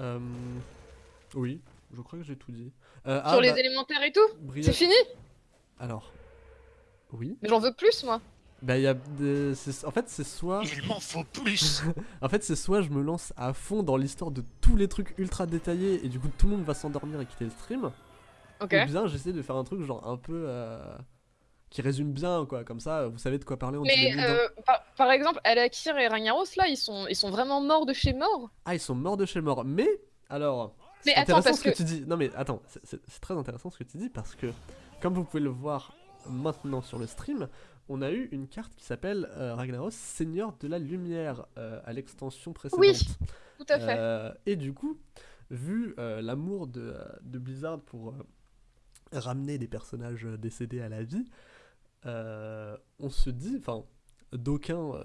Euh, oui, je crois que j'ai tout dit. Euh, ah, Sur les bah, élémentaires et tout Bria- C'est fini Alors, oui. Mais j'en veux plus, moi. Bah, il y a des- En fait, c'est soit. Il m'en faut plus En fait, c'est soit je me lance à fond dans l'histoire de tous les trucs ultra détaillés et du coup tout le monde va s'endormir et quitter le stream. Ok. Ou bien j'essaie de faire un truc genre un peu euh, qui résume bien quoi, comme ça vous savez de quoi parler en 10 Mais euh, par, par exemple, Alakir et Ragnaros, là, ils sont, ils sont vraiment morts de chez mort. Ah, ils sont morts de chez mort. Mais alors, c'est intéressant parce ce que... que- tu dis. Non mais attends, c'est- très intéressant ce que tu dis parce que comme vous pouvez le voir maintenant sur le stream, on a eu une carte qui s'appelle euh, Ragnaros Seigneur de la Lumière euh, à l'extension précédente. Oui, Tout à fait. Et du coup, vu l'amour de, de Blizzard pour ramener des personnages décédés à la vie, on se dit, enfin, d'aucuns euh,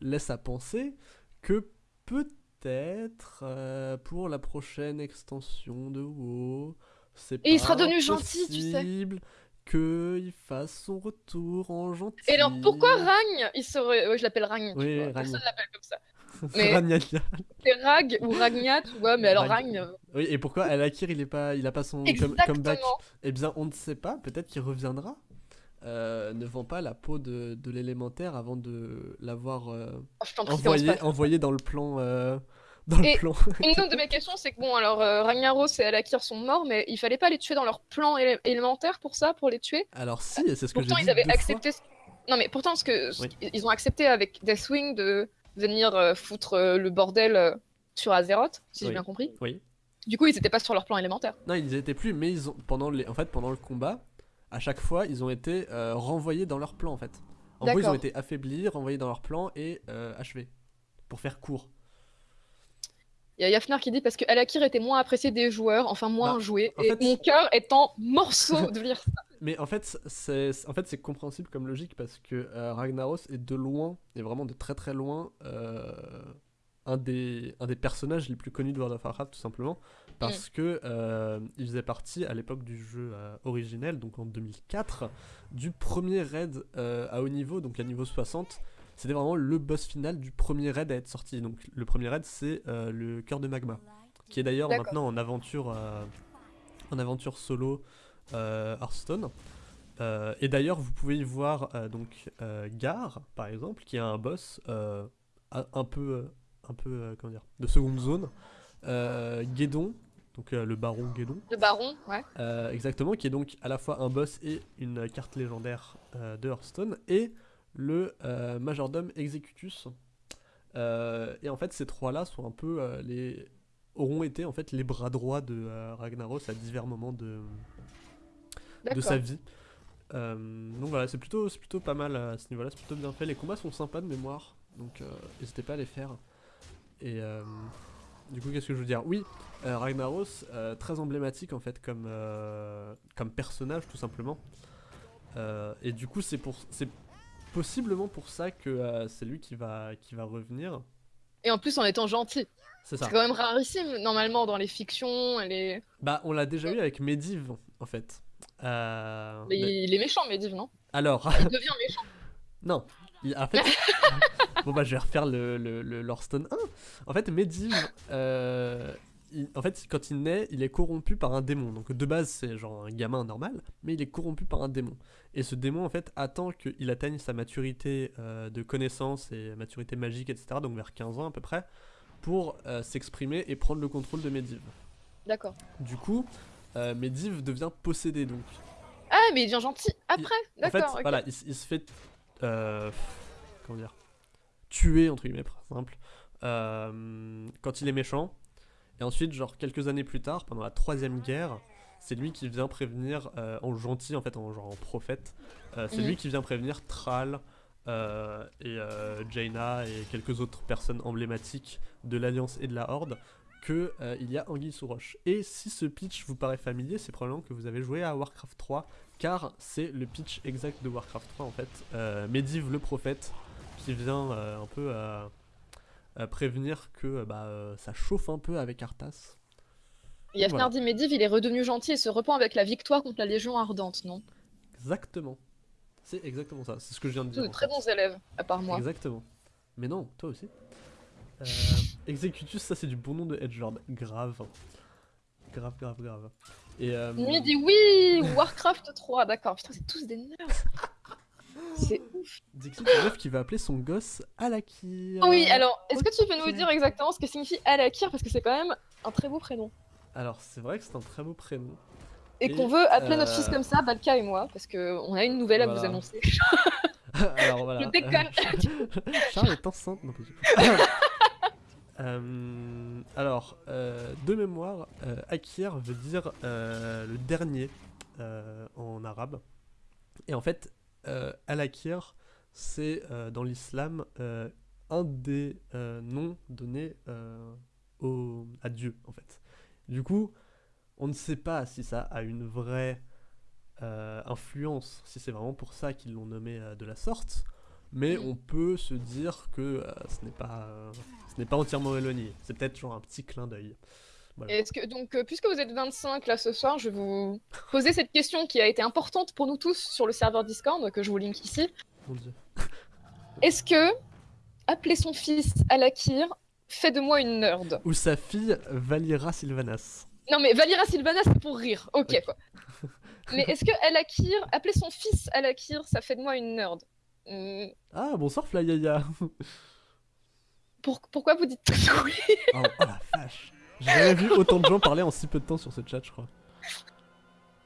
laissent à penser que peut-être euh, pour la prochaine extension de WoW, c'est Et il pas sera devenu gentil, tu sais. impossible qu'il fasse son retour en gentil. Et alors, pourquoi Ragne Il serait. Ouais, je l'appelle Ragne. tu Oui. Ragne. Personne l'appelle comme ça. mais-. C'est Rag ou Ragna, tu vois, mais alors Rag- Ragne. euh, Oui, et pourquoi Alakir il est pas, il a pas son come- comeback? Eh bien, on ne sait pas. Peut-être qu'il reviendra. Euh, ne vend pas la peau de, de l'élémentaire avant de l'avoir euh, Oh, prie, commence envoyé, dans le plan. euh, dans le Et- plan. Une autre de mes questions, c'est que bon, alors euh, Ragnaros et Alakir sont morts, mais il fallait pas les tuer dans leur plan élé- élémentaire pour ça, pour les tuer? Alors si, c'est ce que j'ai Pourtant, dit ils avaient accepté. ce- Non, mais pourtant, ce que ce Oui. qu'ils- ils ont accepté avec Deathwing de venir euh, foutre euh, le bordel euh, sur Azeroth, si Oui. j'ai bien compris. Oui. Du coup, ils étaient pas sur leur plan élémentaire. Non, ils étaient plus, mais ils ont pendant les, en fait, pendant le combat, à chaque fois, ils ont été euh, renvoyés dans leur plan en fait. En gros, ils ont été affaiblis, renvoyés dans leur plan et euh, achevés. Pour faire court. Il y a Yafnar qui dit parce que Alakir était moins apprécié des joueurs, enfin moins Bah, joué, en et fait- mon cœur est en morceaux de lire ça. Mais en fait, c'est en fait, c'est compréhensible comme logique parce que euh, Ragnaros est de loin, et vraiment de très très loin, euh, un, des, un des personnages les plus connus de World of Warcraft, tout simplement. Parce que euh, il faisait partie à l'époque du jeu euh, originel, donc en 2004, du premier raid euh, à haut niveau, donc à niveau 60. C'était vraiment le boss final du premier raid à être sorti. Donc le premier raid, c'est le cœur de magma, qui est d'ailleurs maintenant en aventure, en aventure solo Hearthstone. Et d'ailleurs, vous pouvez y voir donc Gar, par exemple, qui est un boss un peu, un peu comment dire, de seconde zone. Euh, Guédon, donc euh, le baron Guédon, Le baron, ouais. euh, exactement, qui est donc à la fois un boss et une carte légendaire euh, de Hearthstone, et le majordome Executus. Et en fait, ces trois-là sont un peu les auront été en fait les bras droits de Ragnaros à divers moments de, de sa vie. Donc voilà, c'est plutôt, plutôt pas mal à ce niveau-là, c'est plutôt bien fait. Les combats sont sympas de mémoire, donc n'hésitez pas à les faire. Et du coup, qu'est-ce que je veux dire? Oui, euh, Ragnaros, euh, très emblématique en fait comme, euh, comme personnage tout simplement. Et du coup, c'est pour, c'est possiblement pour ça que c'est lui qui va, qui va revenir. Et en plus en étant gentil. C'est ça. C'est quand même rarissime, normalement, dans les fictions, les... Bah, on l'a déjà eu avec Medivh en fait. Mais- les méchants Medivh, non? Alors, Il devient méchant. Non, il- en fait. bon, bah, je vais refaire le, le, le Lorestone 1. En fait, Medivh, euh, il- en fait, quand il naît, il est corrompu par un démon. Donc, de base, c'est genre un gamin normal, mais il est corrompu par un démon. Et ce démon, en fait, attend qu'il atteigne sa maturité euh, de connaissance et maturité magique, etc., donc vers 15 ans à peu près, pour euh, s'exprimer et prendre le contrôle de Medivh. D'accord. Du coup, euh, Medivh devient possédé, donc. Ah, mais il devient gentil après En fait, D'accord, voilà, il, il se fait. euh, comment dire Tuer, entre guillemets, par exemple, euh, quand il est méchant. Et ensuite, genre, quelques années plus tard, pendant la troisième guerre, c'est lui qui vient prévenir, euh, en gentil, en fait, en, genre en prophète, euh, c'est Mhm. lui qui vient prévenir Thrall euh, et euh, Jaina et quelques autres personnes emblématiques de l'Alliance et de la Horde que euh, il y a Anguille sous roche. Et si ce pitch vous paraît familier, c'est probablement que vous avez joué à Warcraft 3, car c'est le pitch exact de Warcraft 3 en fait. Medivh le prophète qui vient euh, un peu euh, euh, prévenir que bah, ça chauffe un peu avec Arthas. Yafnar voilà. Medivh, il est redevenu gentil et se repent avec la victoire contre la Légion Ardente, non? Exactement. C'est exactement ça, c'est ce que je viens de Tous dire. de en très bons élèves, à part moi. Exactement. Mais non, toi aussi. Euh, Executus, ça c'est du bon nom de Edgelord. Grave. Grave, grave, grave. Et, euh, dit oui, Warcraft 3, d'accord. Putain, c'est tous des nerds. C'est ouf. Dixit, une meuf qui va appeler son gosse Alakir. Oui, alors, est-ce que tu peux nous dire exactement ce que signifie Alakir Parce que c'est quand même un très beau prénom. Alors, c'est vrai que c'est un très beau prénom. Et, Et, qu'on veut appeler notre euh, fils comme ça, Balka et moi, parce qu'on a une nouvelle à vous annoncer. alors voilà. Je déconne. Charles est enceinte. Non, pas du tout. Euh, alors, euh, de mémoire, euh, Akir veut dire euh, le dernier euh, en arabe. Et en fait, Al-Akir, c'est euh, dans l'islam euh, un des euh, noms donnés euh, au, à Dieu, en fait. Du coup, on ne sait pas si ça a une vraie euh, influence, si c'est vraiment pour ça qu'ils l'ont nommé euh, de la sorte. Mais on peut se dire que euh, ce n'est pas, euh, ce n'est pas entièrement éloigné. C'est peut-être genre un petit clin d'œil. Est-ce que, donc, euh, puisque vous êtes 25 là ce soir, je vais vous poser cette question qui a été importante pour nous tous sur le serveur Discord, que je vous link ici. Mon dieu. Est-ce que appeler son fils Alakir fait de moi une nerd? Ou sa fille Valira Sylvanas. Non mais Valira Sylvana c'est pour rire, ok Ok. quoi. Mais est-ce que Alakir, appeler son fils Alakir, ça fait de moi une nerd? Hmm, Ah, bonsoir Flyaya. pour- Pourquoi vous dites oui? Oh, oh la vache. J'ai jamais vu autant de gens parler en si peu de temps sur ce chat, je crois.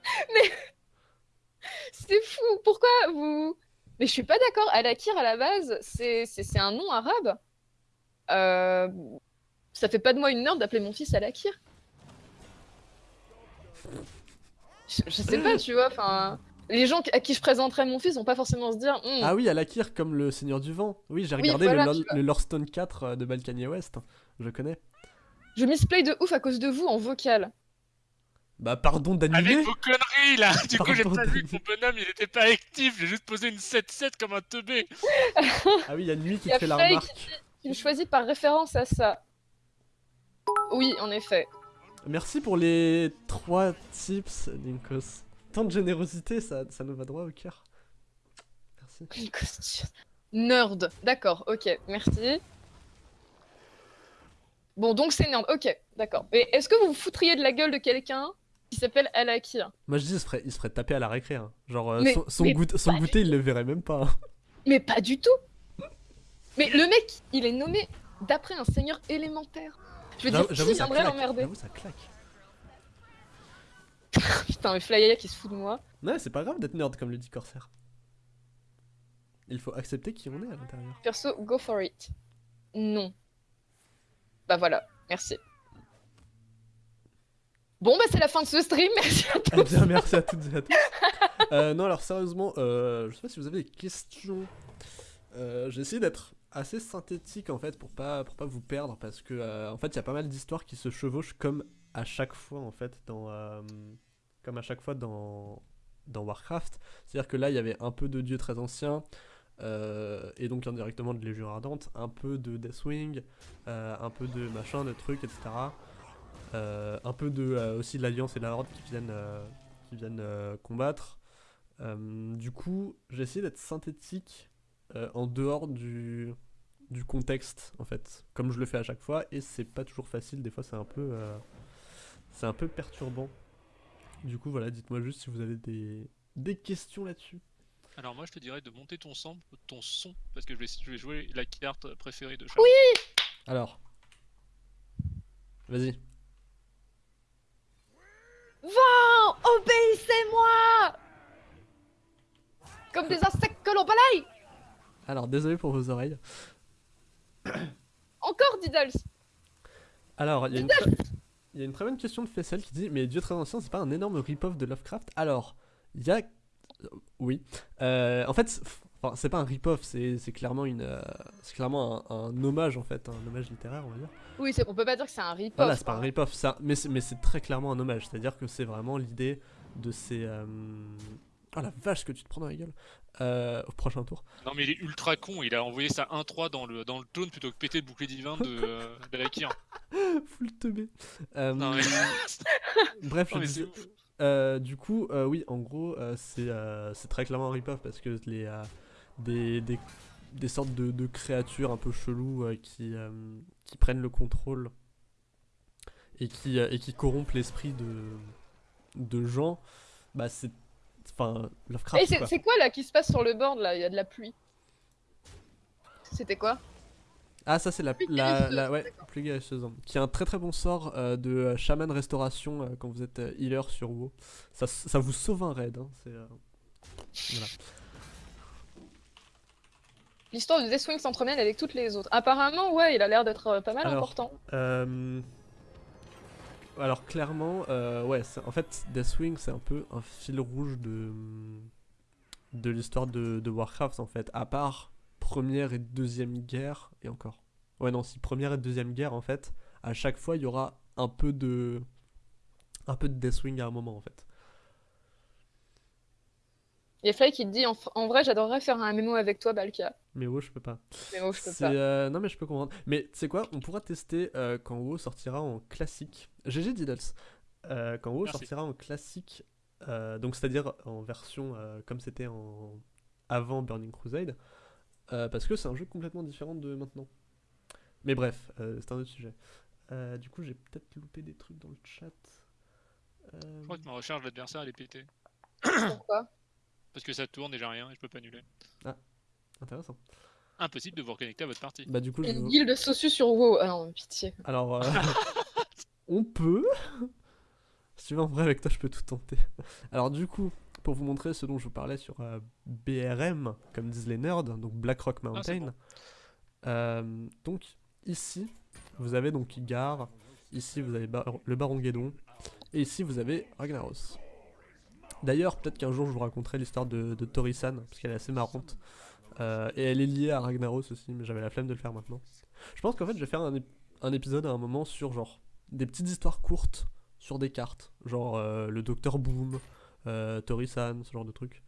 C'est fou, pourquoi vous... Mais je suis pas d'accord, Alakir à la base, c'est un nom arabe. Euh, Ça fait pas de moi une nerd d'appeler mon fils Alakir. Je, je sais pas, tu vois, enfin... Les gens à qui je présenterais mon fils vont pas forcément se dire Hmm, Ah oui, Alakir comme le Seigneur du Vent. Oui, j'ai Oui, regardé voilà, le, le Lorestone 4 euh, de Balkany West. Je connais. Je misplay de ouf à cause de vous en vocal. Bah pardon d'animer. Avec vos conneries là Du coup, j'ai pas vu que mon bonhomme il était pas actif, j'ai juste posé une 7-7 comme un teubé. Ah oui, il y a nuit qui Y a te fait la remarque. Tu me choisis par référence à ça. Oui, en effet. Merci pour les trois tips, Linkos. Tant de générosité, ça, ça nous va droit au cœur. Merci. Nerd. D'accord, ok, merci. Bon, donc c'est nerd, ok, d'accord. Mais est-ce que vous vous foutriez de la gueule de quelqu'un qui s'appelle Alakir Moi je dis, il se ferait, il se ferait taper à la récré. hein. Genre, euh, Mais- son, son, mais goût- son goûter, il le verrait même pas. hein. Mais pas du tout Mais le mec, il est nommé d'après un seigneur élémentaire. Je veux dire, qui viendrait l'emmerder J'avoue, ça claque. Putain, mais Flyaya qui se fout de moi. Ouais, c'est pas grave d'être nerd comme le dit Corsair. Il faut accepter qui on est à l'intérieur. Perso, go for it. Non. Bah voilà, merci. Bon bah c'est la fin de ce stream, merci à tous. merci à toutes et à tous. Euh, non, alors sérieusement, euh, je sais pas si vous avez des questions. Euh, J'ai d'être assez synthétique en fait pour pas pas vous perdre parce que euh, en fait il y a pas mal d'histoires qui se chevauchent comme à chaque fois en fait dans comme à chaque fois dans dans Warcraft. C'est-à-dire que là il y avait un peu de dieux très anciens. Euh, et donc indirectement de Légion Ardente, un peu de Deathwing, euh, un peu de machin, de trucs, etc. Euh, un peu de aussi de l'Alliance et de la Horde qui viennent, qui viennent combattre. Du coup, j'ai essayé d'être synthétique en dehors du, du contexte, en fait, comme je le fais à chaque fois, et c'est pas toujours facile, des fois c'est un peu, un peu perturbant. Du coup, voilà, dites-moi juste si vous avez des, des questions là-dessus. Alors moi je te dirais de monter ton son, ton son parce que je vais, je vais jouer la carte préférée de chaque. Oui Alors, vas-y. Oh, obéissez-moi Comme des insectes que l'on balaye Alors, désolé pour vos oreilles. Encore Diddles Alors, il y, a une très- il y a une très bonne question de Fessel qui dit Mais Dieu très ancien, c'est pas un énorme rip-off de Lovecraft? Alors, il y a. Oui. Euh, en fait, c'est- enfin, c'est pas un rip-off, c'est c'est clairement, une, euh, c'est clairement un, un hommage en fait, un hommage littéraire, on va dire. Oui, on peut pas dire que c'est un rip-off. Voilà, c'est pas un rip-off, ça- mais c'est mais c'est très clairement un hommage. C'est-à-dire que c'est vraiment l'idée de ces. euh, Oh la vache, que tu te prends dans la gueule Euh, Au prochain tour. Non mais il est ultra con, il a envoyé ça 1-3 dans le, dans le taunt plutôt que péter le bouclier divin de, euh, d'Alakir. Full teubé. Euh, Non mais, Bref, non, je disais-. Euh, du coup, euh, oui, en gros, euh, c'est c'est très clairement un rip-off parce que les, des, des, des sortes de, de créatures un peu cheloues qui, qui prennent le contrôle et qui, et qui corrompent l'esprit de, de gens, bah c'est. Enfin, Lovecraft. Et c'est quoi. c'est quoi là qui se passe sur le board là? Il y a de la pluie. C'était quoi? Ah, ça c'est la, la, la- ouais, guérisseuse, hein, qui est un très très bon sort euh, de euh, chaman restauration euh, quand vous êtes euh, healer sur WoW. Ça, ça vous sauve un raid. hein, c'est, euh, voilà. L'histoire de Deathwing s'entremêle avec toutes les autres. Apparemment, ouais, il a l'air d'être euh, pas mal Alors, important. Euh, Alors clairement, euh, ouais, en fait, Deathwing c'est un peu un fil rouge de de l'histoire de, de Warcraft en fait. À part première et deuxième guerre et encore. Ouais non, si première et deuxième guerre en fait, à chaque fois il y aura un peu de un peu de Deathwing à un moment en fait. Il y a Fly qui te dit en, en vrai, j'adorerais faire un MMO avec toi, Balkia. Mais WoW je peux pas. Mais moi, je peux C'est, pas. euh, non mais je peux comprendre. Mais tu sais quoi, on pourra tester euh, quand WoW sortira en classique. GG Diddles. Euh, quand WoW Merci. sortira en classique, euh, donc c'est-à-dire en version euh, comme c'était en avant Burning Crusade, euh, parce que c'est un jeu complètement différent de maintenant. Mais bref, euh, c'est un autre sujet. Euh, du coup, j'ai peut-être loupé des trucs dans le chat. Euh, Je crois que ma recharge d'adversaire elle est pétée. Pourquoi? Parce que ça tourne et j'ai rien et je peux pas annuler. Intéressant. Impossible de vous reconnecter à votre partie. Bah du coup, je... Une guilde Sosu sur WoW. Ah non, pitié. Alors, euh, on peut. Si tu veux, en vrai, avec toi, je peux tout tenter. Alors, du coup, pour vous montrer ce dont je vous parlais sur euh, BRM, comme disent les nerds, donc Black Rock Ah, Mountain. euh, donc, ici, vous avez donc Igar. Ici, vous avez Bar- le Baron Guédon. Et ici, vous avez Ragnaros. D'ailleurs, peut-être qu'un jour, je vous raconterai l'histoire de, de Torisan, parce qu'elle est assez marrante. Euh, et elle est liée à Ragnaros aussi, mais j'avais la flemme de le faire maintenant. Je pense qu'en fait, je vais faire un, ép- un épisode à un moment sur genre des petites histoires courtes sur des cartes, genre euh, le Docteur Boom, euh, Torisan, ce genre de trucs.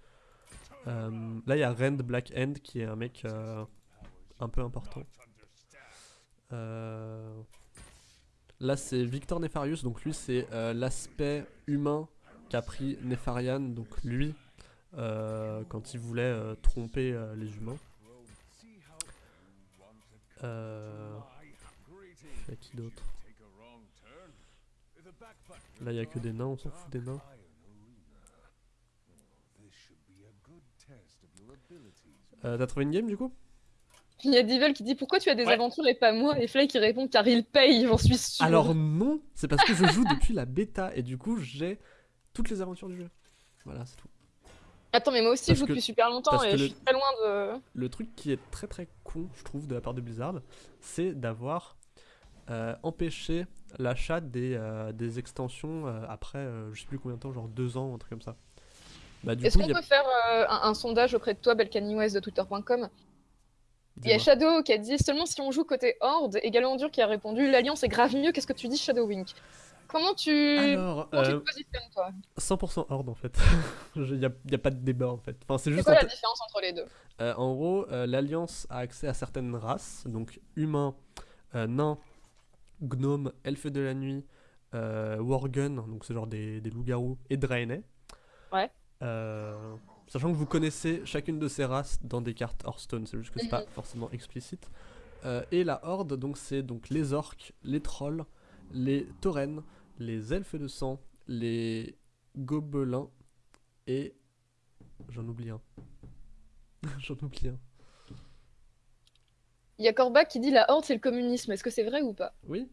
Euh, là, il y a Rand Black End qui est un mec euh, un peu important. Là, c'est Victor Nefarius, donc lui, c'est l'aspect humain qu'a pris Nefarian, donc lui, quand il voulait tromper les humains. Y a qui d'autre? Là, il y a que des nains, on s'en fout des nains. Euh, T'as trouvé une game du coup? Il y a Devil qui dit pourquoi tu as des Ouais. aventures et pas moi? Et Fly qui répond car il paye, j'en suis sûr. Alors non, c'est parce que je joue depuis la bêta et du coup j'ai toutes les aventures du jeu. Voilà, c'est tout. Attends, mais moi aussi Parce je joue que- depuis super longtemps parce et je le- suis très loin de. Le truc qui est très très con, je trouve, de la part de Blizzard, c'est d'avoir euh, empêché l'achat des, euh, des extensions euh, après euh, je sais plus combien de temps, genre deux ans, un truc comme ça. Bah Est-ce qu'on a... peut faire euh, un, un sondage auprès de toi, Belcaniwes de Twitter.com Il y a. Shadow qui a dit seulement si on joue côté Horde et Galandur qui a répondu l'Alliance est grave mieux, qu'est-ce que tu dis Shadowwing Comment tu. Alors, Comment tu euh, te positionnes toi? 100% horde en fait. Il n'y a, y a pas de débat en fait. Enfin, c'est juste quoi la différence entre les deux? Euh, en gros, euh, l'Alliance a accès à certaines races, donc humains, euh, nains, gnomes, elfes de la nuit, euh, worgen, donc c'est genre des, des loups-garous, et draenei. Ouais. Euh, sachant que vous connaissez chacune de ces races dans des cartes Hearthstone, c'est juste que c'est pas forcément explicite. Euh, et la horde, donc c'est donc les orques, les trolls, les taurennes, les elfes de sang, les gobelins et j'en oublie un. j'en oublie un. Il y a Corbac qui dit la Horde c'est le communisme, est-ce que c'est vrai ou pas? Oui.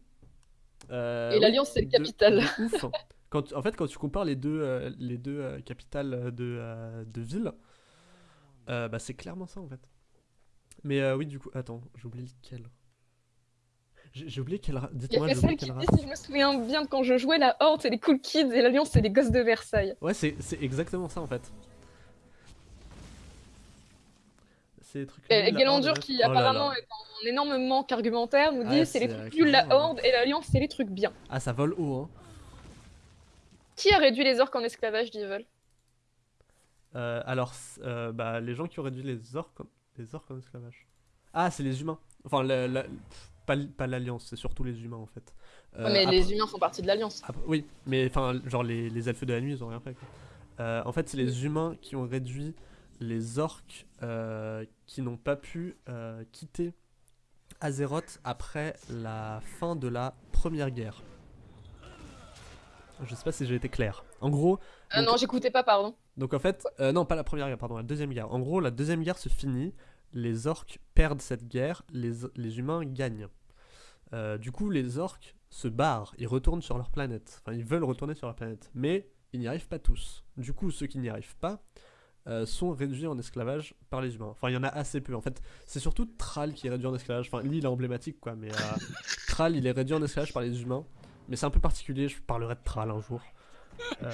Euh, Et oui, l'Alliance, c'est le de- capital. de ouf. Quand, en fait, quand tu compares les deux, euh, les deux euh, capitales de, euh, de villes, bah, c'est clairement ça en fait. Mais oui, du coup, attends, j'ai oublié lequel. J'ai oublié quelle race. Dites-moi, j'ai oublié qui quelle dit race. si je me souviens bien de quand je jouais la Horde c'est les cool kids et l'Alliance c'est les gosses de Versailles. Ouais, c'est exactement ça en fait. C'est des trucs. Et, Galandur qui oh là là. apparemment est en énorme manque argumentaire nous dit Ouais, c'est les trucs nuls la clairement, Horde et l'Alliance c'est les trucs bien. Ah, ça vole haut, hein. Qui a réduit les orques en esclavage Devil Euh, alors, euh, bah, les gens qui ont réduit les orques, en- les orques en esclavage. Ah, c'est les humains. Enfin, la- pas, pas l'alliance, c'est surtout les humains en fait. Euh, Ouais, Mais après- les humains font partie de l'Alliance. oui, mais enfin, genre les, les elfes de la nuit, ils ont rien fait. quoi. Euh, en fait, c'est les humains qui ont réduit les orques qui n'ont pas pu quitter Azeroth après la fin de la première guerre. Je sais pas si j'ai été clair. En gros, Ah Donc- non, j'écoutais pas, pardon. donc en fait, euh, non pas la première guerre, pardon, la deuxième guerre. En gros, la deuxième guerre se finit, les orques perdent cette guerre, les, les humains gagnent. Euh, du coup, les orques se barrent, ils retournent sur leur planète. Enfin, ils veulent retourner sur leur planète, mais ils n'y arrivent pas tous. Du coup, ceux qui n'y arrivent pas euh, sont réduits en esclavage par les humains. Enfin, il y en a assez peu. En fait, c'est surtout Thrall qui est réduit en esclavage. Enfin, lui, il est emblématique, quoi. Mais euh, Thrall, il est réduit en esclavage par les humains. Mais c'est un peu particulier. Je parlerai de Thrall un jour. Euh,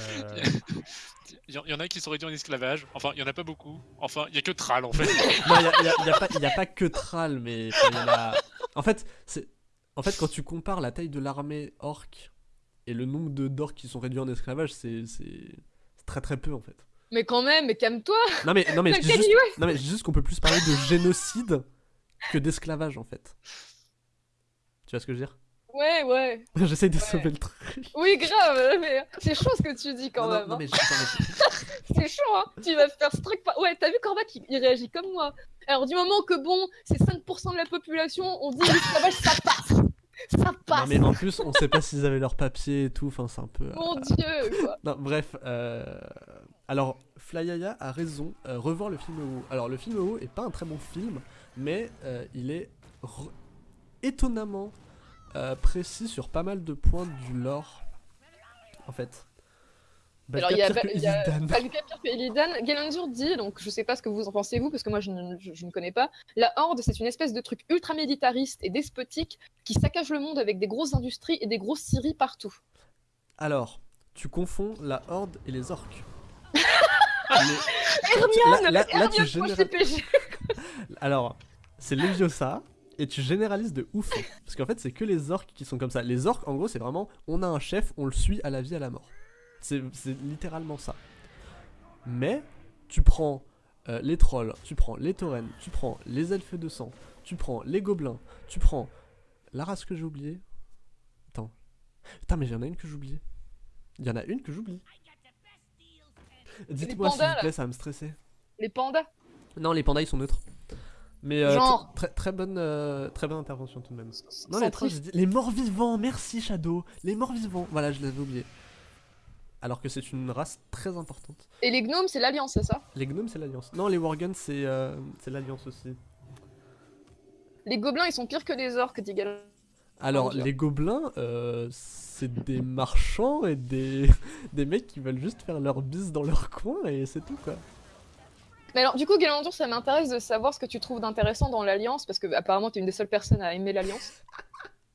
Il y, en- il y en a qui sont réduits en esclavage. Enfin, il y en a pas beaucoup. Enfin, il y a que Thrall en fait. Non, il n'y a, pas- y a pas que Thrall, mais y en a- En fait, c'est... En fait, quand tu compares la taille de l'armée orque et le nombre de d'orques qui sont réduits en esclavage, c'est... très très peu en fait. Mais quand même, mais calme-toi. Non mais, non mais, je, T'as dis dit juste... ouais. non, mais je dis juste qu'on peut plus parler de génocide que d'esclavage en fait. Tu vois ce que je veux dire? Ouais, ouais. J'essaye de Ouais. sauver le truc. Oui, grave, mais c'est chaud ce que tu dis quand non, non, même. non, hein. mais, je- C'est chaud, hein. Tu vas faire ce truc. Pas... Ouais, t'as vu Cormac, il, il réagit comme moi. Alors, du moment que bon, c'est 5% de la population, on dit l'esclavage, ça passe. Ça Non passe. mais en plus, on sait pas s'ils avaient leur papier et tout, enfin c'est un peu... euh, Mon dieu, quoi. Non, bref. euh, Alors, Flyaya a raison. euh, revoir le film WoW. Alors, le film WoW est pas un très bon film, mais euh, il est re- étonnamment euh, précis sur pas mal de points du lore. En fait. Alors, il y a, y a pire que Illidan. Galandur dit, donc je sais pas ce que vous en pensez vous, parce que moi je ne, je- je ne connais pas. La Horde, c'est une espèce de truc ultra militariste et despotique qui saccage le monde avec des grosses industries et des grosses scieries partout. Alors, tu confonds la Horde et les orques. Les- Hermione là- là- là, tu général-. Alors, c'est Leviosa et tu généralises de ouf. Parce qu'en fait, c'est que les orques qui sont comme ça. Les orques, en gros, c'est vraiment on a un chef, on le suit à la vie, à la mort. C'est littéralement ça. Mais tu prends euh, les trolls, tu prends les taurennes, tu prends les elfes de sang, tu prends les gobelins, tu prends la race que j'ai oubliée. Attends. Putain, mais il y en a une que j'oublie. Il y en a une que j'oublie. Dites-moi s'il vous plaît, ça va me stresser. Les pandas. Non, les pandas ils sont neutres. Mais euh, Genre. tr- très, très bonne, euh, très bonne intervention tout de même. Non, les, centristes. trolls, j'ai dit- les morts vivants, merci Shadow. Les morts vivants, voilà, je l'avais oublié. Alors que c'est une race très importante. Et les gnomes, c'est l'Alliance, c'est ça? Les gnomes, c'est l'Alliance. Non, les Worgens, c'est euh, c'est l'Alliance aussi. Les gobelins, ils sont pires que les orques, dit. Alors, les gobelins, euh, c'est des marchands et des, des mecs qui veulent juste faire leur bise dans leur coin et c'est tout quoi. Mais alors, du coup, Galandur, ça m'intéresse de savoir ce que tu trouves d'intéressant dans l'Alliance, parce que apparemment, t'es une des seules personnes à aimer l'Alliance.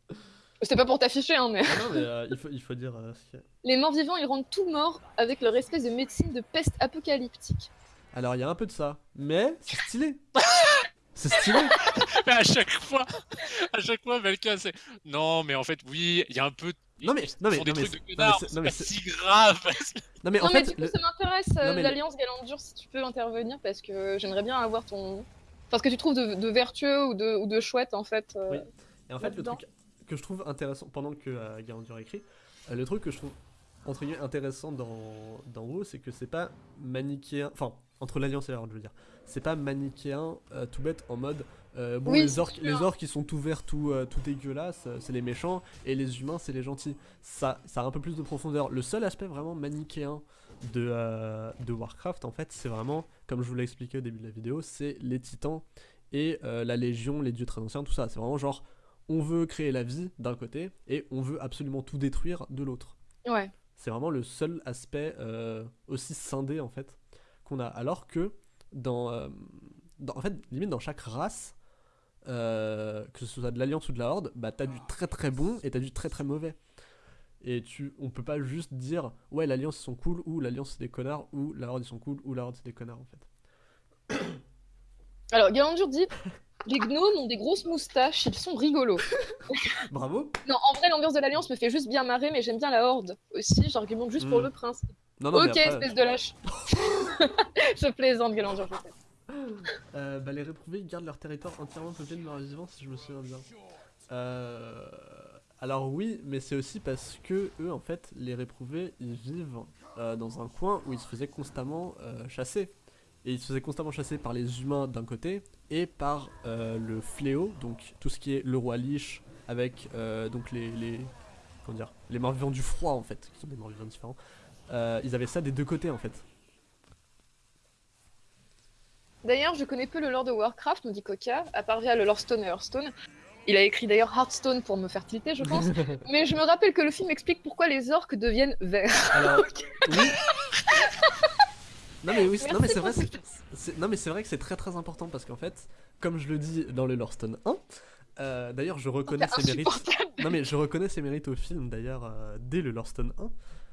C'était pas pour t'afficher, hein, mais. Ah non, mais euh, il, faut, il faut dire euh, ce qu'il y a. Les morts vivants, ils rendent tout morts avec leur espèce de médecine de peste apocalyptique. Alors, il y a un peu de ça, mais c'est stylé. c'est stylé. Mais à chaque fois, à chaque fois, Belka, c'est. Non, mais en fait, oui, il y a un peu. Ils non, mais- non, mais non, mais c'est- c'est non, mais pas c'est- si grave. Non, mais en non, mais fait, du coup, le- ça m'intéresse, euh, l'Alliance Galandur, si tu peux intervenir, parce que j'aimerais bien avoir ton. Enfin, ce que tu trouves de, de vertueux ou de, ou de chouette, en fait. euh, Oui. Et en fait, le truc que je trouve intéressant, pendant que euh, Garandur écrit, euh, le truc que je trouve entre guillemets intéressant dans, dans WoW, c'est que c'est pas manichéen, enfin, entre l'Alliance et la Horde, je veux dire, c'est pas manichéen euh, tout bête en mode, euh, bon, Oui, les orques, les orques ils sont tout verts, tout, euh, tout dégueulasses, c'est les méchants, et les humains, c'est les gentils. Ça, ça a un peu plus de profondeur. Le seul aspect vraiment manichéen de, de Warcraft, en fait, c'est vraiment, comme je vous l'ai expliqué au début de la vidéo, c'est les titans et la légion, les dieux très anciens, tout ça. C'est vraiment genre, on veut créer la vie d'un côté et on veut absolument tout détruire de l'autre. Ouais. C'est vraiment le seul aspect aussi scindé en fait qu'on a. Alors que dans, euh, dans- en fait, limite dans chaque race, euh, que ce soit de l'alliance ou de la horde, bah t'as du très très bon et t'as du très très mauvais. Et tu, on peut pas juste dire ouais l'alliance ils sont cool ou l'alliance c'est des connards ou la horde ils sont cool ou la horde c'est des connards en fait. Alors, Galandur dit Les gnomes ont des grosses moustaches, ils sont rigolos. Bravo. Non, en vrai, l'ambiance de l'Alliance me fait juste bien marrer, mais j'aime bien la Horde aussi. J'argumente juste pour Mm. le principe. Non non ok, mais après, espèce de lâche. je plaisante, Galandur, je sais. Euh, bah, les réprouvés ils gardent leur territoire entièrement peuplé de morts vivants si je me souviens bien. Euh, alors oui, mais c'est aussi parce que eux en fait, les réprouvés, ils vivent euh, dans un coin où ils se faisaient constamment euh, chasser. et ils se faisaient constamment chasser par les humains d'un côté et par euh, le fléau, donc tout ce qui est le roi Lich avec euh, donc les, les comment dire les morts vivants du froid en fait, qui sont des morts vivants différents. Euh, ils avaient ça des deux côtés en fait. D'ailleurs, je connais peu le lore de Warcraft, me dit Coca, à part via le lore Stone et Hearthstone. Il a écrit d'ailleurs Hearthstone pour me faire tilter, je pense. Mais je me rappelle que le film explique pourquoi les orques deviennent verts. Alors, oui. Non mais oui, non mais c'est vrai, non mais c'est vrai que c'est très très important parce qu'en fait, comme je le dis dans le Lorestone 1, euh, d'ailleurs je reconnais ses mérites. Non mais je reconnais ses mérites au film d'ailleurs euh, dès le Lorestone 1.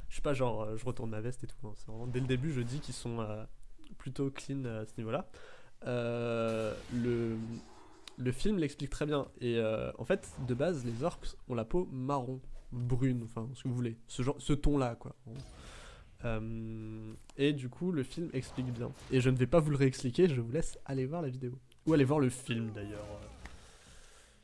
Je suis pas genre euh, je retourne ma veste et tout. hein, C'est vraiment dès le début je dis qu'ils sont euh, plutôt clean euh, à ce niveau-là. Le le film l'explique très bien et en fait de base les orques ont la peau marron, brune, enfin ce que vous voulez, ce genre, ce ton là quoi. Euh, et du coup le film explique bien. Et je ne vais pas vous le réexpliquer, je vous laisse aller voir la vidéo ou aller voir le film d'ailleurs.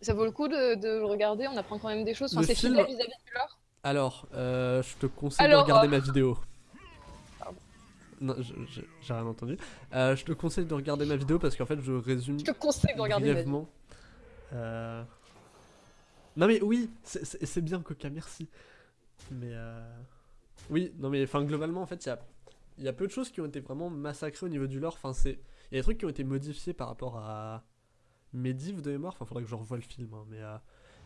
Ça vaut le coup de, de le regarder, on apprend quand même des choses. Enfin, c'est film- fidèle vis-à-vis du lore. Alors, euh, je te conseille Alors, de regarder euh, ma vidéo. Pardon. Non, j'ai rien entendu. Euh, je te conseille de regarder ma vidéo parce qu'en fait, je résume Je te conseille de regarder ma brièvement. Euh, Non mais oui, c'est- bien Coca, merci. Mais oui, non mais enfin globalement en fait, il y a, il y a peu de choses qui ont été vraiment massacrées au niveau du lore. Enfin c'est, il y a des trucs qui ont été modifiés par rapport à Medivh de mémoire. Enfin faudrait que je revoie le film, hein, mais euh,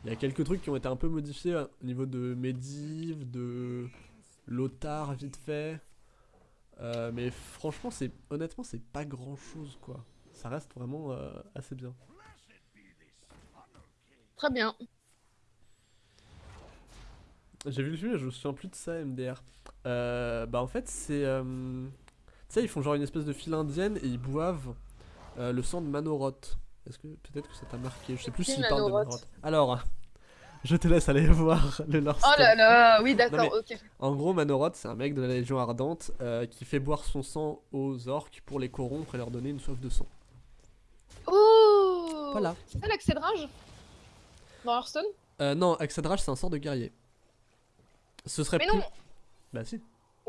il y a quelques trucs qui ont été un peu modifiés euh, au niveau de Medivh, de Lothar vite fait. Euh, mais franchement, c'est honnêtement, c'est pas grand chose quoi. Ça reste vraiment euh, assez bien. Très bien. J'ai vu le film et je me souviens plus de ça, MDR. Euh, bah en fait, c'est... euh, Tu sais, ils font genre une espèce de file indienne et ils boivent euh, le sang de Manoroth. Est-ce que peut-être que ça t'a marqué? Je sais plus s'ils parlent de Manoroth. Alors, je te laisse aller voir le lore Oh là là, oui, d'accord, ok. En gros, Manoroth, c'est un mec de la Légion Ardente euh, qui fait boire son sang aux orques pour les corrompre et leur donner une soif de sang. Oh Voilà. C'est ça l'accès de rage Dans Hearthstone? Euh, non, Axadrach, c'est un sort de guerrier. Ce serait Mais plus... non Bah si.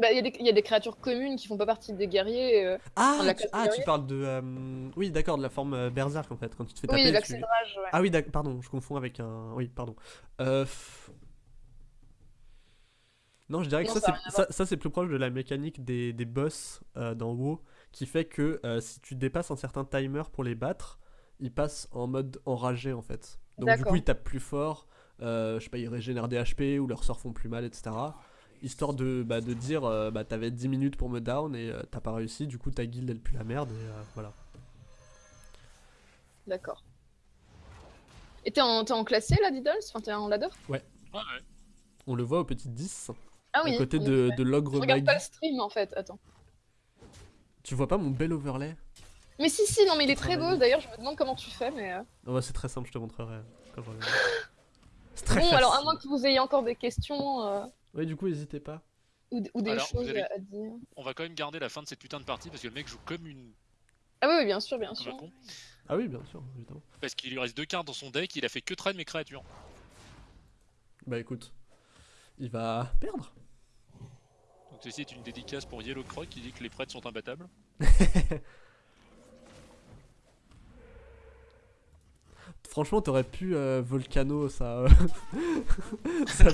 Bah, il y, a des- il y a des créatures communes qui font pas partie des guerriers. euh. Ah, la tu, ah, tu parles de... euh, Oui, d'accord, de la forme euh, berserk en fait. Quand tu te fais taper, Oui, tu- ouais. Ah oui, pardon, je confonds avec un... Oui, pardon. F- Non, je dirais que Non, ça, c'est ça, ça, c'est plus proche de la mécanique des, des boss dans WoW, qui fait que si tu dépasses un certain timer pour les battre, ils passent en mode enragé en fait. Donc du coup, ils tapent plus fort, je sais pas, ils régénèrent des HP ou leurs sorts font plus mal, etc. Histoire de, bah, de dire, euh, bah t'avais 10 minutes pour me down et euh, t'as pas réussi, du coup ta guilde elle pue la merde et euh, voilà. D'accord. Et t'es en, t'es en classé là, Diddles? Enfin, t'es en ladder? Ouais, ouais. On le voit au petit 10, Ah oui. à côté de, effet. de l'ogre Je regarde pas le stream en fait, attends. Tu vois pas mon bel overlay? Mais si, si, non, mais il est très beau. D'ailleurs, je me demande comment tu fais, mais. euh, Oh, bah, c'est très simple, je te montrerai quand je reviendrai. C'est très Bon, facile. alors, à moins que vous ayez encore des questions euh, Oui, du coup, n'hésitez pas. ou, ou des Alors, choses avez- à, dire. On va quand même garder la fin de cette putain de partie parce que le mec joue comme une Ah oui, oui, bien sûr, bien comme sûr. con. Ah oui, bien sûr, évidemment. Parce qu'il lui reste deux cartes dans son deck, il a fait que traîner mes créatures. Bah écoute, il va perdre. Donc ceci est une dédicace pour Yellow Croc qui dit que les prêtres sont imbattables. Franchement, t'aurais pu euh, Volcano, ça. euh, ça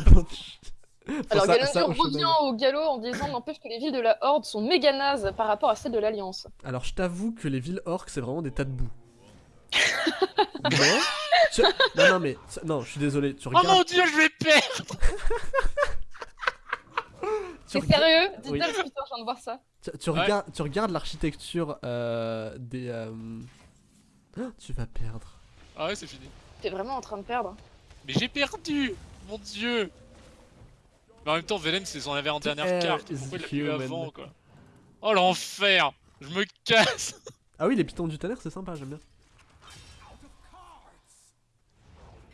Alors, ça- revient au galop en disant N'empêche que les villes de la Horde sont méga nazes par rapport à celles de l'Alliance. Alors, je t'avoue que les villes orques, c'est vraiment des tas de boue. mais. tu- Non, non, mais. Non, je suis désolé. Tu Oh regardes. mon dieu, je vais perdre regardes- sérieux? Oui. Diddles, putain, je viens de voir ça. Tu, tu Ouais. regardes, tu regardes l'architecture euh, des. euh, tu vas perdre. Ah ouais, c'est fini. T'es vraiment en train de perdre. Mais j'ai perdu Mon dieu Mais en même temps, Velen, c'est son avait en dernière air carte. Pourquoi il l'a avant, quoi Oh l'enfer Je me casse Ah oui, les pitons du tonnerre, c'est sympa, j'aime bien.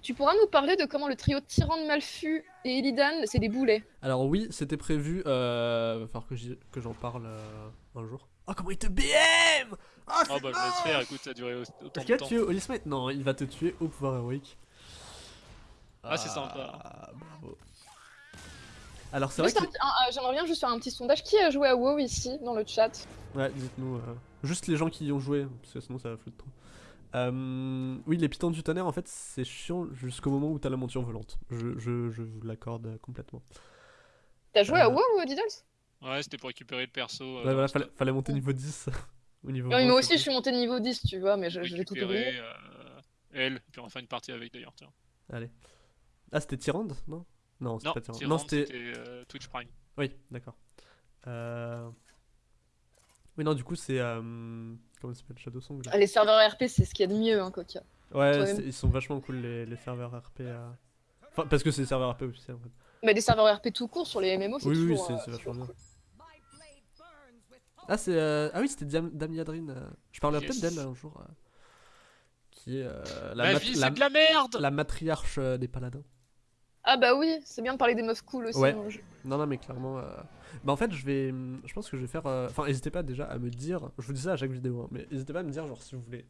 Tu pourras nous parler de comment le trio Tyran de Malfu et Illidan, c'est des boulets. Alors oui, c'était prévu. Euh... Va falloir que j'en parle euh, un jour. Oh comment il te BM Ah Oh bah je laisse faire, écoute, ça a duré au- autant Est-ce de qu'il temps. tuer Holy Smite Non, il va te tuer au pouvoir héroïque. Ah, c'est sympa. Ah, bravo. Alors c'est vrai Juste que... J'aimerais bien juste faire un petit sondage. Qui a joué à WoW ici, dans le chat? Ouais, dites-nous. euh. Juste les gens qui y ont joué, parce que sinon ça va flouter trop. Euh, oui, les pitons du tonnerre, en fait, c'est chiant jusqu'au moment où t'as la monture volante. Je, je, je vous l'accorde complètement. T'as joué à Euh, WoW, Diddles? Ouais, c'était pour récupérer le perso. euh, Ouais, voilà, fallait, monter niveau 10 au niveau. Oui, moi vingt, aussi, je suis monté niveau 10, tu vois, mais je, je l'ai tout oublié. Euh, elle, puis on va faire une partie avec d'ailleurs, tiens. Allez. Ah, c'était Tyrande Non? Non, c'était Non, pas Tyrande. Non, c'était. euh, Twitch Prime. Oui, d'accord. Euh... Oui, non, du coup, c'est. euh, Comment ça s'appelle Shadow Song là Ah, Les serveurs RP, c'est ce qu'il y a de mieux, hein, Coca. Ouais, ils sont vachement cool les, les serveurs RP. euh. Enfin, parce que c'est des serveurs RP officiels en fait. Mais des serveurs RP tout court sur les MMO, c'est Oui, oui, toujours, c'est- euh, c'est vachement bien. cool. Ah, c'est. euh, Ah oui, c'était Diam- Dame Yadrine. euh. Je parlerai Yes. peut-être d'elle un jour. euh, Qui est euh, la, Ma vie, la- de la merde la matriarche euh, des paladins. Ah bah oui, c'est bien de parler des meufs cool aussi. Ouais. dans le jeu. Non, non, mais clairement. euh, Bah, en fait, je vais. Je pense que je vais faire. euh, Enfin, n'hésitez pas déjà à me dire. Je vous dis ça à chaque vidéo, hein, mais n'hésitez pas à me dire, genre, si vous voulez.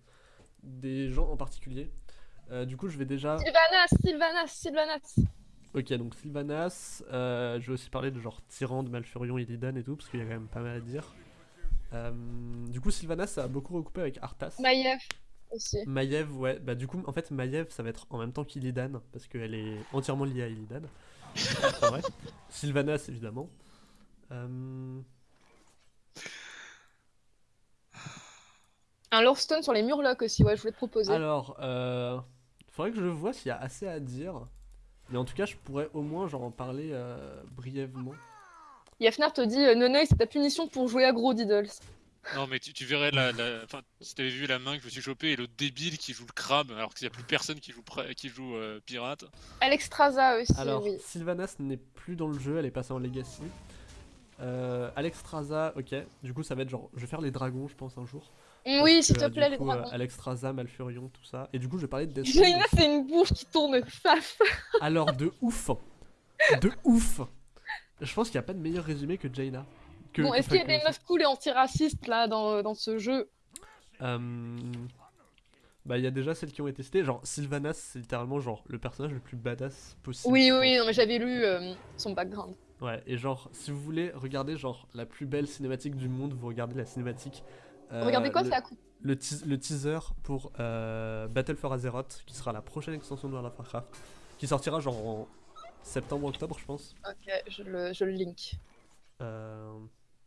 Des gens en particulier. Euh, du coup, je vais déjà. Sylvanas, Sylvanas, Sylvanas. Ok, donc Sylvanas. euh, je vais aussi parler de genre Tyrande, Malfurion, Illidan et tout, parce qu'il y a quand même pas mal à dire. Euh, du coup, Sylvanas, ça a beaucoup recoupé avec Arthas. Maiev aussi. Maiev, ouais. Bah, du coup, en fait, Maiev, ça va être en même temps qu'Illidan, parce qu'elle est entièrement liée à Illidan. C'est vrai. Sylvanas, évidemment. Euh, Un Lorestone sur les Murlocs aussi, ouais, je voulais te proposer. Alors, euh, faudrait que je vois s'il y a assez à dire. Mais en tout cas, je pourrais au moins genre en parler euh, brièvement. Yafnar te dit euh, Nonoï, c'est ta punition pour jouer à gros Diddles. Non, mais tu, tu verrais la. la... Enfin, si t'avais vu la main que je me suis chopé et le débile qui joue le crabe, alors qu'il n'y a plus personne qui joue, qui joue euh, pirate. Alexstrasza aussi, Alors, oui. Sylvanas n'est plus dans le jeu, elle est passée en Legacy. Euh, Alexstrasza, ok. Du coup, ça va être genre, je vais faire les dragons, je pense, un jour. Oui, s'il te euh, plaît, du les coup, dragons. euh, Alexstrasza, Malfurion, tout ça. Et du coup, je vais parler de Death Jaina, Note. c'est une bouche qui tourne faf. Alors, de ouf De ouf Je pense qu'il n'y a pas de meilleur résumé que Jaina. Que- Bon, est-ce qu'il y a des meufs cool et antiracistes là dans, dans ce jeu? Euh, Bah, il y a déjà celles qui ont été testées. Genre, Sylvanas, c'est littéralement genre le personnage le plus badass possible. Oui, oui, non, mais j'avais lu euh, son background. Ouais, et genre, si vous voulez regarder genre la plus belle cinématique du monde, vous regardez la cinématique. euh, Regardez quoi, le, c'est à coup le, le teaser pour euh, Battle for Azeroth, qui sera la prochaine extension de World of Warcraft, qui sortira genre en septembre-octobre, je pense. Ok, je le, je le link. Euh,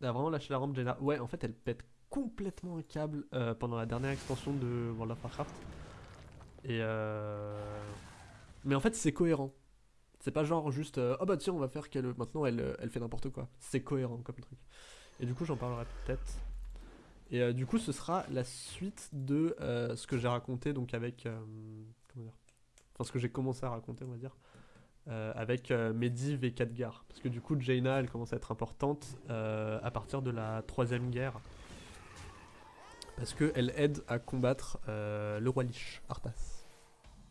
elle a vraiment lâché la rampe, Jaina. Ouais, en fait, elle pète complètement un câble euh, pendant la dernière extension de World of Warcraft. Et euh... Mais en fait, c'est cohérent. C'est pas genre juste euh, oh bah tiens, on va faire qu'elle maintenant elle, euh, elle fait n'importe quoi. C'est cohérent comme truc. Et du coup, j'en parlerai peut-être. Et du coup, ce sera la suite de ce que j'ai raconté donc avec comment dire Enfin, ce que j'ai commencé à raconter, on va dire. Euh, avec euh, Medivh et Khadgar. Parce que du coup, Jaina, elle commence à être importante euh, à partir de la troisième guerre. Parce qu'elle aide à combattre le roi Lich, Arthas.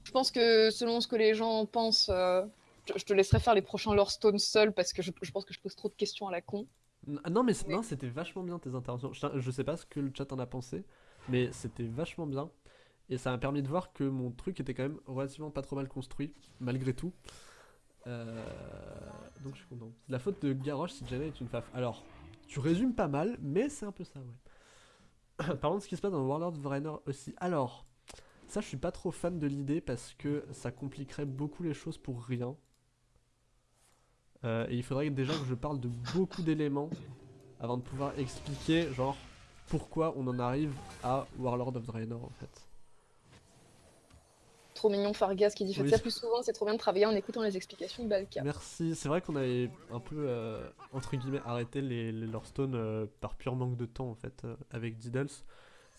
Je pense que selon ce que les gens pensent, je, je te laisserai faire les prochains Lore Stone seul parce que je, je pense que je pose trop de questions à la con. Ah non, mais c'était vachement bien tes interventions. Je, je sais pas ce que le chat en a pensé, mais c'était vachement bien. Et ça m'a permis de voir que mon truc était quand même relativement pas trop mal construit, malgré tout. Euh, donc je suis content. C'est la faute de Garrosh si Jaina est une faf. Alors, tu résumes pas mal, mais c'est un peu ça, ouais. Parlons de ce qui se passe dans Warlord of Draenor aussi. Alors, ça je suis pas trop fan de l'idée parce que ça compliquerait beaucoup les choses pour rien. Euh, et il faudrait déjà que je parle de beaucoup d'éléments avant de pouvoir expliquer, genre, pourquoi on en arrive à Warlord of Draenor en fait. Trop mignon Fargas qui dit faites Oui. ça plus souvent, c'est trop bien de travailler en écoutant les explications de Balka. Merci, c'est vrai qu'on avait un peu, euh, entre guillemets, arrêté les, les Lorestone euh, par pur manque de temps en fait, euh, avec Diddles.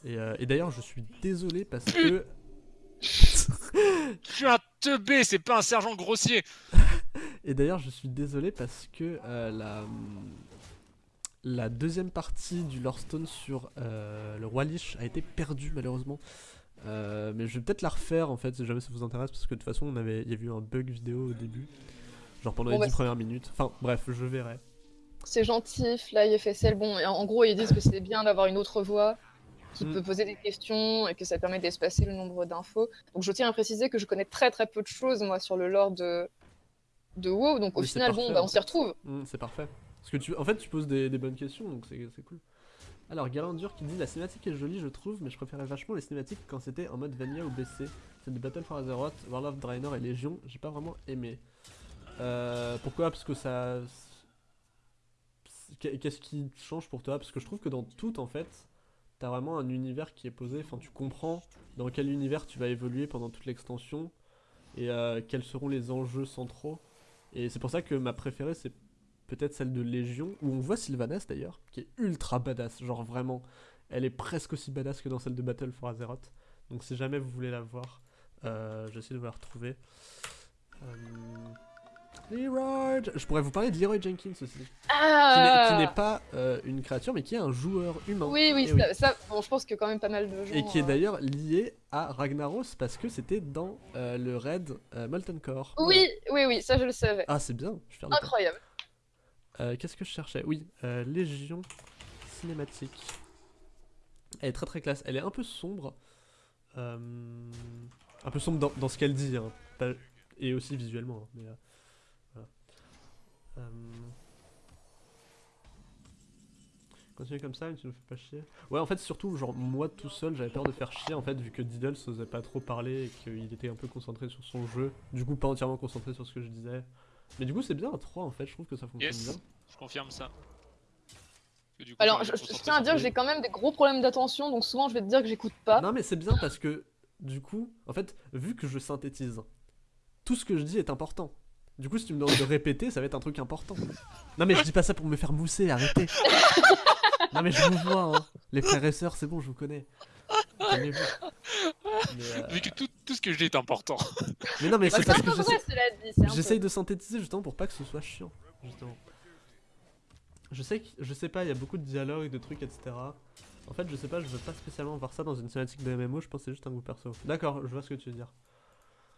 Et, euh, et d'ailleurs, je suis désolé parce que. Je suis un teubé, c'est pas un sergent grossier Et d'ailleurs, je suis désolé parce que euh, la, la deuxième partie du Lorestone sur euh, le Roi Lich a été perdue malheureusement. Euh, mais je vais peut-être la refaire en fait si jamais ça vous intéresse parce que de toute façon on avait, il y a eu un bug vidéo au début, genre pendant Bon, les bah, 10 premières minutes. Enfin bref, je verrai. C'est gentil, Fly FSL. Bon, en gros, ils disent que c'est bien d'avoir une autre voix qui Mm. peut poser des questions et que ça permet d'espacer le nombre d'infos. Donc, je tiens à préciser que je connais très très peu de choses, moi, sur le lore de, de WoW. Donc, au Mais final, bon, bah, en on s'y retrouve. Mm, c'est parfait. Parce que tu, en fait, tu poses des, des bonnes questions donc c'est cool. Alors, Galandur qui dit la cinématique est jolie, je trouve, mais je préférais vachement les cinématiques quand c'était en mode vanilla ou BC. C'est de Battle for Azeroth, World of Draenor et Légion, j'ai pas vraiment aimé. Euh, pourquoi? Parce que ça. Qu'est-ce qui change pour toi? Parce que je trouve que dans tout, en fait, t'as vraiment un univers qui est posé. Enfin, tu comprends dans quel univers tu vas évoluer pendant toute l'extension et euh, quels seront les enjeux centraux. Et c'est pour ça que ma préférée, c'est peut-être celle de Légion, où on voit Sylvanas d'ailleurs, qui est ultra badass, genre vraiment, elle est presque aussi badass que dans celle de Battle for Azeroth. Donc si jamais vous voulez la voir, euh, j'essaie de vous la retrouver. Euh, Leroy, je pourrais vous parler de Leroy Jenkins aussi, qui n'est- Ah qui n'est pas euh, une créature, mais qui est un joueur humain. Oui, oui, Eh ça, ça- bon, je pense que quand même pas mal de gens. Et qui est d'ailleurs lié à Ragnaros parce que c'était dans euh, le raid euh, Molten Core. Oui, oui, oui, ça je le savais. Ah, c'est bien, je suis. Incroyable. Euh, Qu'est-ce que je cherchais? Oui, euh, Légion cinématique. Elle est très très classe. Elle est un peu sombre. Euh, un peu sombre dans, dans ce qu'elle dit. hein, et aussi visuellement. hein, euh, voilà. Continuer comme ça, mais tu nous fais pas chier. Ouais, en fait, surtout, genre, moi tout seul, j'avais peur de faire chier, en fait, vu que Diddle osait pas trop parler et qu'il était un peu concentré sur son jeu. Du coup, pas entièrement concentré sur ce que je disais. Mais du coup, c'est bien à 3 en fait, je trouve que ça fonctionne Yes. bien. Je confirme ça. Que du coup, Alors, je, tiens à dire que j'ai quand même des gros problèmes d'attention, donc souvent je vais te dire que j'écoute pas. Non, mais c'est bien parce que, du coup, en fait, vu que je synthétise, tout ce que je dis est important. Du coup, si tu me demandes de répéter, ça va être un truc important. Non, mais je dis pas ça pour me faire mousser, arrêtez. non, mais je vous vois, hein. Les frères et sœurs, c'est bon, je vous connais. Calmez-vous. Euh, Vu que tout, tout ce que je dis est important. mais non, mais Bah, c'est parce que peu- J'essaye de synthétiser justement pour pas que ce soit chiant, justement. Je sais, que, je sais pas, il y a beaucoup de dialogues, de trucs, etc. En fait, je sais pas, je veux pas spécialement voir ça dans une cinématique de MMO, je pense que c'est juste un goût perso. D'accord, je vois ce que tu veux dire.